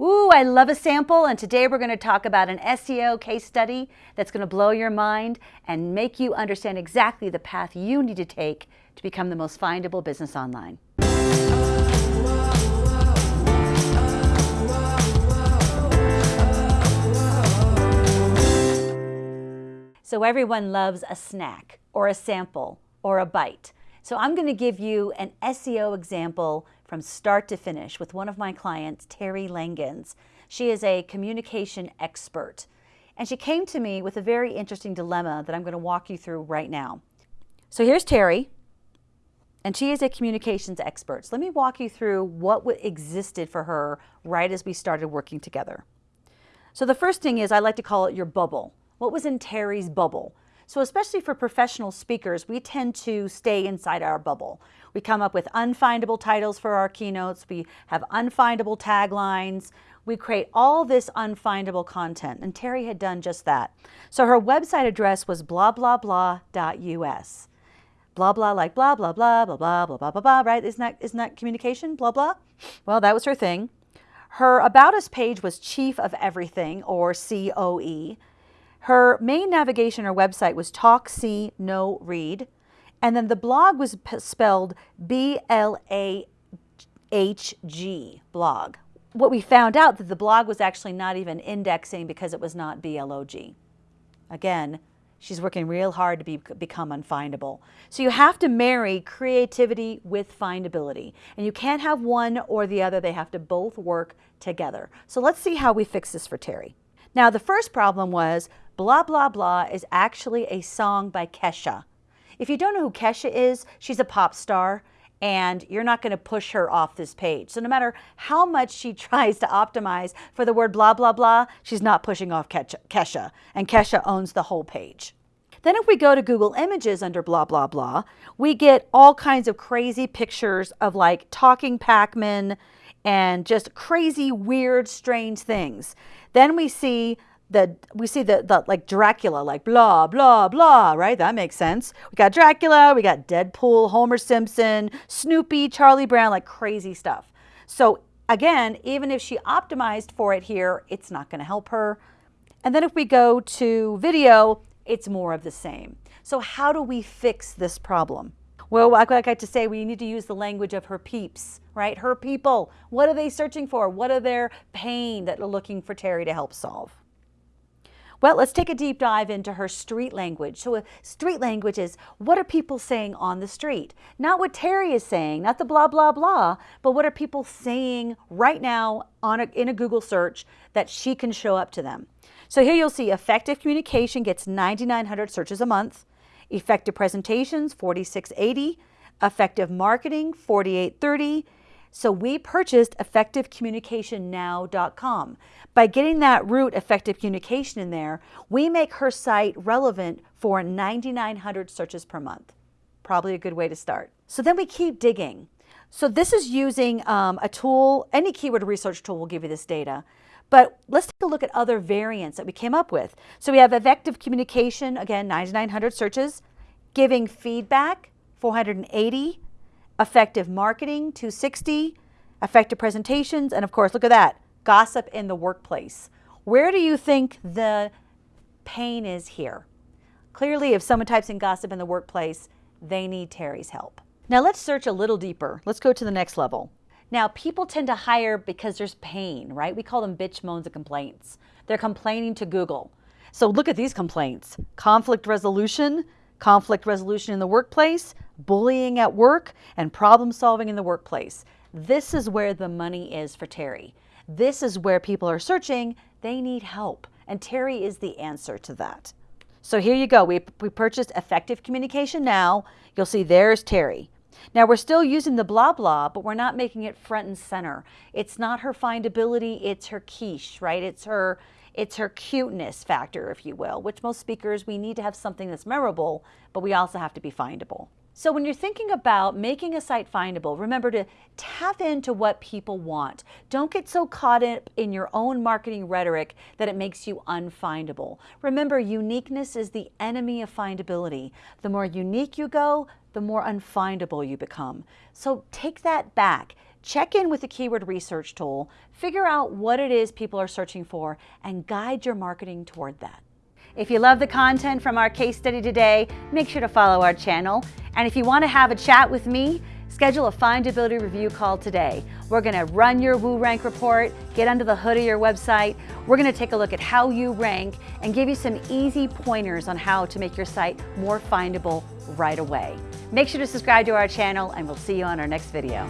Ooh, I love a sample, and today we're going to talk about an SEO case study that's going to blow your mind and make you understand exactly the path you need to take to become the most findable business online. So everyone loves a snack or a sample or a bite. So I'm going to give you an SEO example from start to finish with one of my clients, Terry Langens. She is a communication expert. And she came to me with a very interesting dilemma that I'm going to walk you through right now. So here's Terry, and she is a communications expert. So let me walk you through what existed for her right as we started working together. So the first thing is I like to call it your bubble. What was in Terry's bubble? So especially for professional speakers, we tend to stay inside our bubble. We come up with unfindable titles for our keynotes. We have unfindable taglines. We create all this unfindable content. And Terry had done just that. So her website address was blah, blah, blah.us. Blah, blah, like blah, blah, blah, blah, blah, blah, blah, blah, blah, right? Isn't that, isn't that communication? Blah, blah. Well, that was her thing. Her About Us page was Chief of Everything, or COE. Her main navigation or website was Talk, See, Know, Read. And then the blog was spelled B-L-A-H-G, blog. What we found out that the blog was actually not even indexing because it was not B-L-O-G. Again, she's working real hard to be, become unfindable. So you have to marry creativity with findability. And you can't have one or the other. They have to both work together. So let's see how we fix this for Terry. Now, the first problem was Blah Blah Blah is actually a song by Kesha. If you don't know who Kesha is, she's a pop star and you're not going to push her off this page. So no matter how much she tries to optimize for the word blah, blah, blah, she's not pushing off Kesha, and Kesha owns the whole page. Then if we go to Google Images under blah, blah, blah, we get all kinds of crazy pictures of like talking Pac-Man and just crazy, weird, strange things. Then we see the we see the, the like Dracula, like blah, blah, blah, right? That makes sense. We got Dracula, we got Deadpool, Homer Simpson, Snoopy, Charlie Brown, like crazy stuff. So again, even if she optimized for it here, it's not going to help her. And then if we go to video, it's more of the same. So how do we fix this problem? Well, like I like to say, we need to use the language of her peeps, right? Her people. What are they searching for? What are their pain that they're looking for Terry to help solve? Well, let's take a deep dive into her street language. So street language is what are people saying on the street? Not what Terry is saying, not the blah, blah, blah, but what are people saying right now on a, in a Google search that she can show up to them. So here you'll see effective communication gets 9,900 searches a month, effective presentations 4680, effective marketing 4830, so we purchased effectivecommunicationnow.com. By getting that root effective communication in there, we make her site relevant for 9,900 searches per month. Probably a good way to start. So then we keep digging. So this is using um, a tool, any keyword research tool will give you this data. But let's take a look at other variants that we came up with. So we have effective communication, again, 9,900 searches, giving feedback, 480, effective marketing, 260, effective presentations, and of course, look at that, gossip in the workplace. Where do you think the pain is here? Clearly, if someone types in gossip in the workplace, they need Terry's help. Now let's search a little deeper. Let's go to the next level. Now, people tend to hire because there's pain, right? We call them bitch moans and complaints. They're complaining to Google. So look at these complaints. Conflict resolution, conflict resolution in the workplace, bullying at work, and problem solving in the workplace. This is where the money is for Terry. This is where people are searching. They need help. And Terry is the answer to that. So here you go. We, we purchased Effective Communication Now. You'll see there's Terry. Now we're still using the blah blah, but we're not making it front and center. It's not her findability, it's her quiche, right? It's her it's her cuteness factor, if you will, which most speakers, we need to have something that's memorable, but we also have to be findable. So when you're thinking about making a site findable, remember to tap into what people want. Don't get so caught up in your own marketing rhetoric that it makes you unfindable. Remember, uniqueness is the enemy of findability. The more unique you go, the more unfindable you become. So take that back. Check in with the keyword research tool, figure out what it is people are searching for, and guide your marketing toward that. If you love the content from our case study today, make sure to follow our channel. And if you want to have a chat with me, schedule a findability review call today. We're going to run your WooRank report, get under the hood of your website. We're going to take a look at how you rank and give you some easy pointers on how to make your site more findable right away. Make sure to subscribe to our channel and we'll see you on our next video.